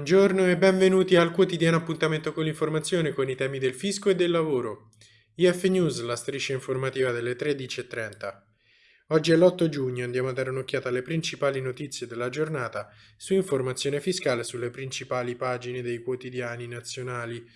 Buongiorno e benvenuti al quotidiano appuntamento con l'informazione con i temi del fisco e del lavoro. IF News, la striscia informativa delle 13.30. Oggi è l'8 giugno, andiamo a dare un'occhiata alle principali notizie della giornata su informazione fiscale sulle principali pagine dei quotidiani nazionali.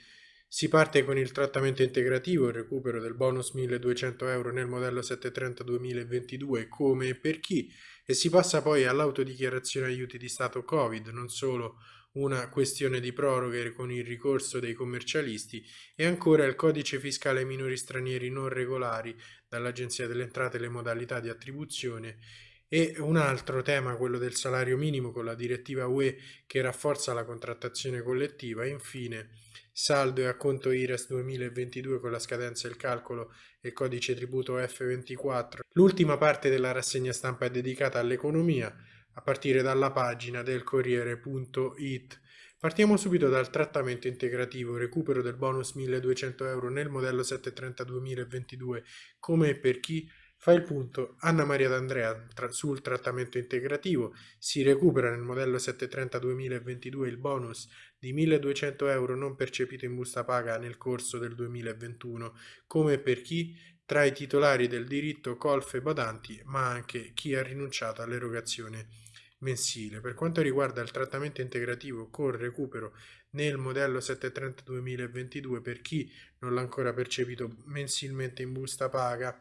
Si parte con il trattamento integrativo, il recupero del bonus 1200 euro nel modello 730 2022 come e per chi, e si passa poi all'autodichiarazione aiuti di Stato Covid, non solo una questione di proroghe con il ricorso dei commercialisti e ancora il codice fiscale ai minori stranieri non regolari dall'Agenzia delle Entrate le modalità di attribuzione. E un altro tema, quello del salario minimo con la direttiva UE che rafforza la contrattazione collettiva. E infine saldo e acconto IRES 2022 con la scadenza e il calcolo e codice tributo F24. L'ultima parte della rassegna stampa è dedicata all'economia a partire dalla pagina del Corriere.it. Partiamo subito dal trattamento integrativo, recupero del bonus 1200 euro nel modello 730 2022, come per chi? Fa il punto Anna Maria D'Andrea tra, sul trattamento integrativo, si recupera nel modello 730 2022 il bonus di 1200 euro non percepito in busta paga nel corso del 2021, come per chi tra i titolari del diritto colf e badanti, ma anche chi ha rinunciato all'erogazione mensile. Per quanto riguarda il trattamento integrativo con recupero nel modello 730 2022 per chi non l'ha ancora percepito mensilmente in busta paga,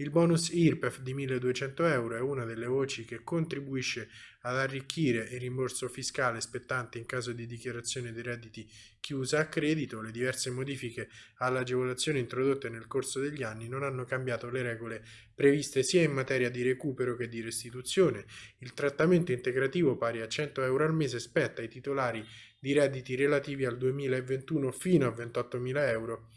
il bonus IRPEF di 1200 euro è una delle voci che contribuisce ad arricchire il rimborso fiscale spettante in caso di dichiarazione dei redditi chiusa a credito. Le diverse modifiche all'agevolazione introdotte nel corso degli anni non hanno cambiato le regole previste sia in materia di recupero che di restituzione. Il trattamento integrativo pari a 100 euro al mese spetta ai titolari di redditi relativi al 2021 fino a 28.000 euro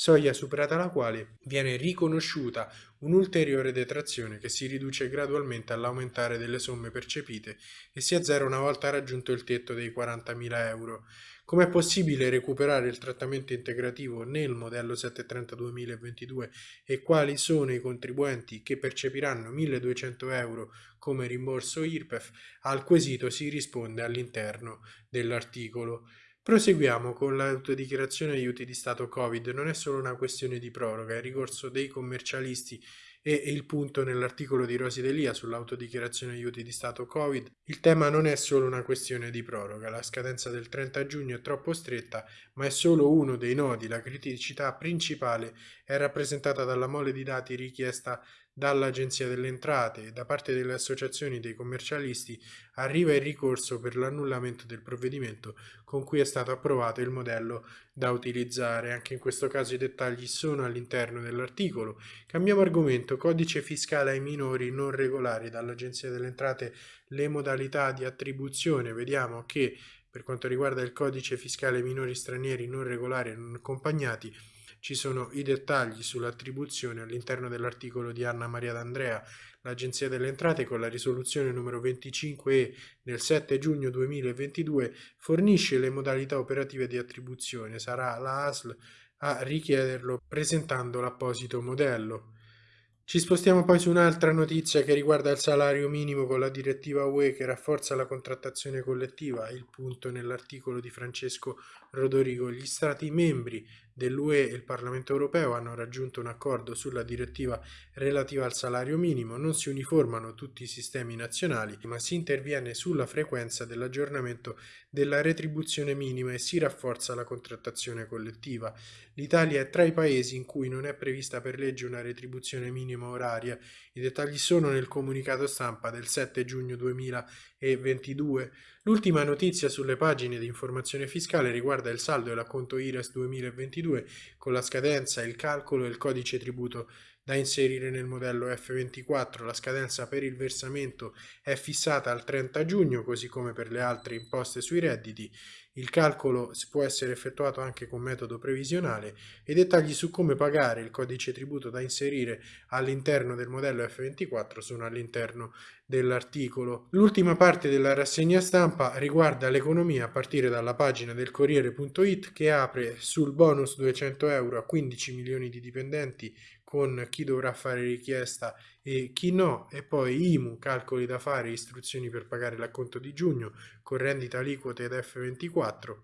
soglia superata la quale viene riconosciuta un'ulteriore detrazione che si riduce gradualmente all'aumentare delle somme percepite e si azzera una volta raggiunto il tetto dei 40.000 euro. Com'è possibile recuperare il trattamento integrativo nel modello 730 2022 e quali sono i contribuenti che percepiranno 1.200 euro come rimborso IRPEF? Al quesito si risponde all'interno dell'articolo. Proseguiamo con l'autodichiarazione aiuti di Stato Covid. Non è solo una questione di proroga, è ricorso dei commercialisti e il punto nell'articolo di Rosi Delia sull'autodichiarazione aiuti di Stato Covid. Il tema non è solo una questione di proroga, la scadenza del 30 giugno è troppo stretta, ma è solo uno dei nodi. La criticità principale è rappresentata dalla mole di dati richiesta dall'Agenzia delle Entrate e da parte delle associazioni dei commercialisti arriva il ricorso per l'annullamento del provvedimento con cui è stato approvato il modello da utilizzare. Anche in questo caso i dettagli sono all'interno dell'articolo. Cambiamo argomento. Codice fiscale ai minori non regolari dall'Agenzia delle Entrate le modalità di attribuzione. Vediamo che per quanto riguarda il codice fiscale minori stranieri non regolari e non accompagnati ci sono i dettagli sull'attribuzione all'interno dell'articolo di Anna Maria D'Andrea. L'Agenzia delle Entrate con la risoluzione numero 25E del 7 giugno 2022 fornisce le modalità operative di attribuzione. Sarà la ASL a richiederlo presentando l'apposito modello. Ci spostiamo poi su un'altra notizia che riguarda il salario minimo con la direttiva UE che rafforza la contrattazione collettiva, il punto nell'articolo di Francesco Rodorigo. Gli Stati membri dell'UE e il Parlamento europeo hanno raggiunto un accordo sulla direttiva relativa al salario minimo, non si uniformano tutti i sistemi nazionali, ma si interviene sulla frequenza dell'aggiornamento della retribuzione minima e si rafforza la contrattazione collettiva. L'Italia è tra i paesi in cui non è prevista per legge una retribuzione minima oraria. I dettagli sono nel comunicato stampa del 7 giugno 2022. L'ultima notizia sulle pagine di informazione fiscale riguarda il saldo e l'acconto IRES 2022 con la scadenza, il calcolo e il codice tributo da inserire nel modello F24. La scadenza per il versamento è fissata al 30 giugno, così come per le altre imposte sui redditi. Il calcolo può essere effettuato anche con metodo previsionale e dettagli su come pagare il codice tributo da inserire all'interno del modello F24 sono all'interno dell'articolo. L'ultima parte della rassegna stampa riguarda l'economia a partire dalla pagina del Corriere.it che apre sul bonus 200 euro a 15 milioni di dipendenti con chi dovrà fare richiesta e chi no, e poi IMU, calcoli da fare, istruzioni per pagare l'acconto di giugno, con rendita aliquote ed F24.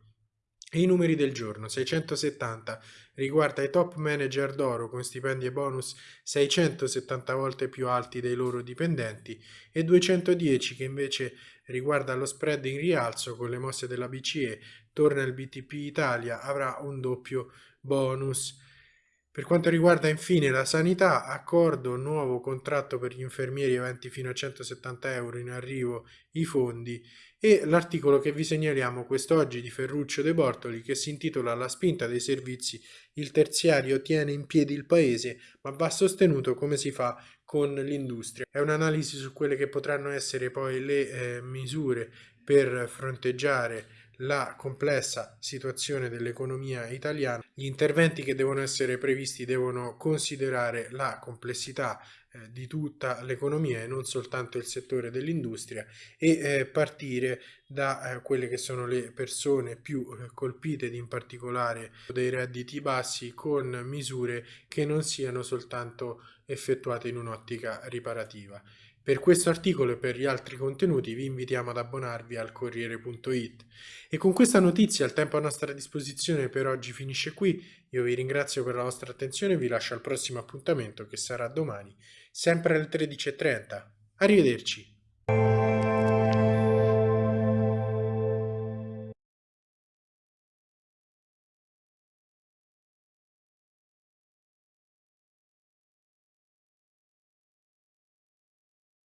E i numeri del giorno, 670 riguarda i top manager d'oro con stipendi e bonus 670 volte più alti dei loro dipendenti e 210 che invece riguarda lo spread in rialzo con le mosse della BCE, torna il BTP Italia, avrà un doppio bonus. Per quanto riguarda infine la sanità, accordo nuovo contratto per gli infermieri aventi fino a 170 euro in arrivo i fondi e l'articolo che vi segnaliamo quest'oggi di Ferruccio De Bortoli che si intitola La spinta dei servizi, il terziario tiene in piedi il paese ma va sostenuto come si fa con l'industria. È un'analisi su quelle che potranno essere poi le eh, misure per fronteggiare la complessa situazione dell'economia italiana, gli interventi che devono essere previsti devono considerare la complessità eh, di tutta l'economia e non soltanto il settore dell'industria e eh, partire da eh, quelle che sono le persone più eh, colpite in particolare dei redditi bassi con misure che non siano soltanto effettuate in un'ottica riparativa. Per questo articolo e per gli altri contenuti vi invitiamo ad abbonarvi al Corriere.it. E con questa notizia il tempo a nostra disposizione per oggi finisce qui. Io vi ringrazio per la vostra attenzione e vi lascio al prossimo appuntamento che sarà domani, sempre alle 13.30. Arrivederci!